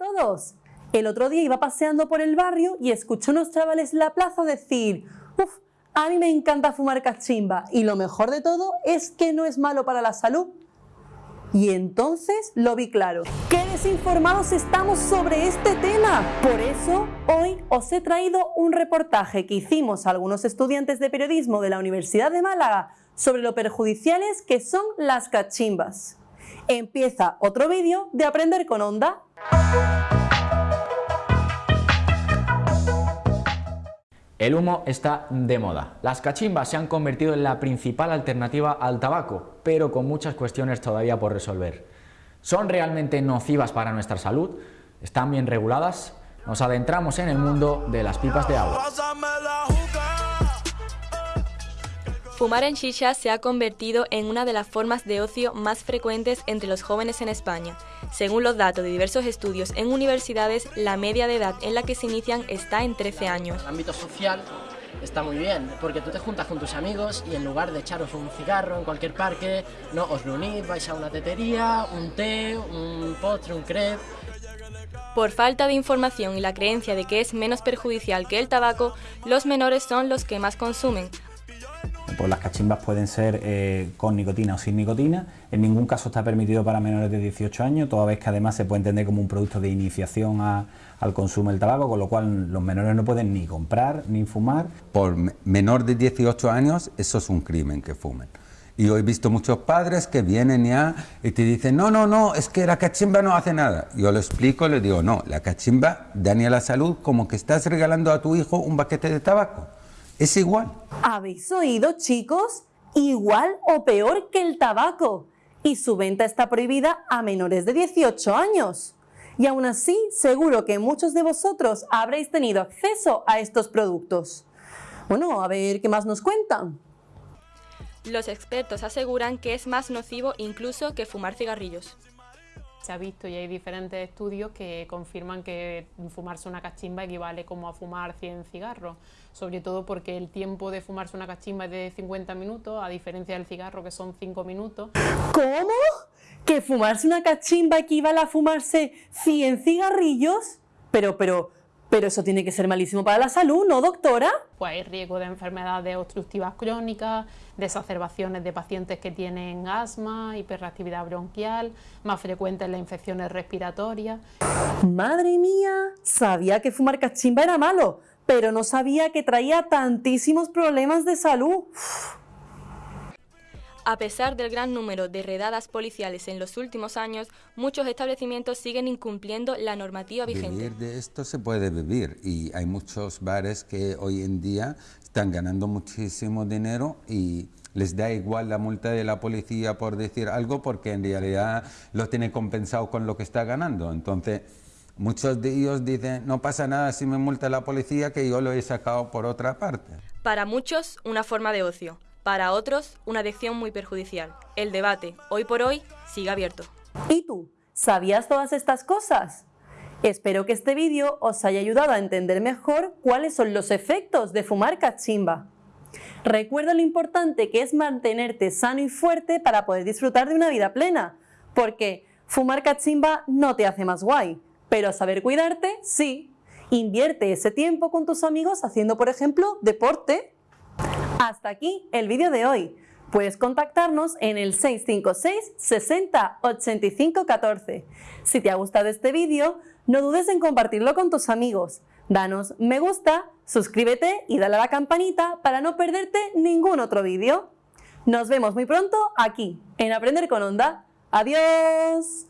todos! El otro día iba paseando por el barrio y escuché unos chavales en la plaza decir ¡Uf! A mí me encanta fumar cachimba y lo mejor de todo es que no es malo para la salud. Y entonces lo vi claro. ¡Qué desinformados estamos sobre este tema! Por eso, hoy os he traído un reportaje que hicimos a algunos estudiantes de periodismo de la Universidad de Málaga sobre lo perjudiciales que son las cachimbas. Empieza otro vídeo de Aprender con Onda. El humo está de moda. Las cachimbas se han convertido en la principal alternativa al tabaco, pero con muchas cuestiones todavía por resolver. ¿Son realmente nocivas para nuestra salud? ¿Están bien reguladas? Nos adentramos en el mundo de las pipas de agua. Fumar en shisha se ha convertido en una de las formas de ocio más frecuentes entre los jóvenes en España. Según los datos de diversos estudios en universidades, la media de edad en la que se inician está en 13 años. El ámbito social está muy bien, porque tú te juntas con tus amigos y en lugar de echaros un cigarro en cualquier parque, no os reunís, vais a una tetería, un té, un postre, un crepe... Por falta de información y la creencia de que es menos perjudicial que el tabaco, los menores son los que más consumen, pues las cachimbas pueden ser eh, con nicotina o sin nicotina, en ningún caso está permitido para menores de 18 años, toda vez que además se puede entender como un producto de iniciación al consumo del tabaco, con lo cual los menores no pueden ni comprar ni fumar. Por menor de 18 años, eso es un crimen que fumen. Y yo he visto muchos padres que vienen ya y te dicen, no, no, no, es que la cachimba no hace nada. Yo lo explico, le digo, no, la cachimba daña la salud como que estás regalando a tu hijo un paquete de tabaco. Es igual. ¿Habéis oído, chicos? Igual o peor que el tabaco. Y su venta está prohibida a menores de 18 años. Y aún así, seguro que muchos de vosotros habréis tenido acceso a estos productos. Bueno, a ver qué más nos cuentan. Los expertos aseguran que es más nocivo incluso que fumar cigarrillos. Se ha visto y hay diferentes estudios que confirman que fumarse una cachimba equivale como a fumar 100 cigarros, sobre todo porque el tiempo de fumarse una cachimba es de 50 minutos, a diferencia del cigarro que son 5 minutos. ¿Cómo? ¿Que fumarse una cachimba equivale a fumarse 100 cigarrillos? Pero, pero, pero eso tiene que ser malísimo para la salud, ¿no, doctora? Pues hay riesgo de enfermedades obstructivas crónicas, desacerbaciones de pacientes que tienen asma, hiperreactividad bronquial, más frecuentes las infecciones respiratorias. ¡Madre mía! Sabía que fumar cachimba era malo, pero no sabía que traía tantísimos problemas de salud. A pesar del gran número de redadas policiales en los últimos años, muchos establecimientos siguen incumpliendo la normativa vigente. Vivir de esto se puede vivir y hay muchos bares que hoy en día están ganando muchísimo dinero y les da igual la multa de la policía por decir algo porque en realidad lo tiene compensado con lo que está ganando. Entonces, muchos de ellos dicen, no pasa nada si me multa la policía que yo lo he sacado por otra parte. Para muchos, una forma de ocio para otros, una adicción muy perjudicial. El debate, hoy por hoy, sigue abierto. ¿Y tú? ¿Sabías todas estas cosas? Espero que este vídeo os haya ayudado a entender mejor cuáles son los efectos de fumar cachimba. Recuerda lo importante que es mantenerte sano y fuerte para poder disfrutar de una vida plena, porque fumar cachimba no te hace más guay, pero saber cuidarte, sí. Invierte ese tiempo con tus amigos haciendo, por ejemplo, deporte hasta aquí el vídeo de hoy. Puedes contactarnos en el 656 60 85 14. Si te ha gustado este vídeo, no dudes en compartirlo con tus amigos. Danos me gusta, suscríbete y dale a la campanita para no perderte ningún otro vídeo. Nos vemos muy pronto aquí, en Aprender con Onda. ¡Adiós!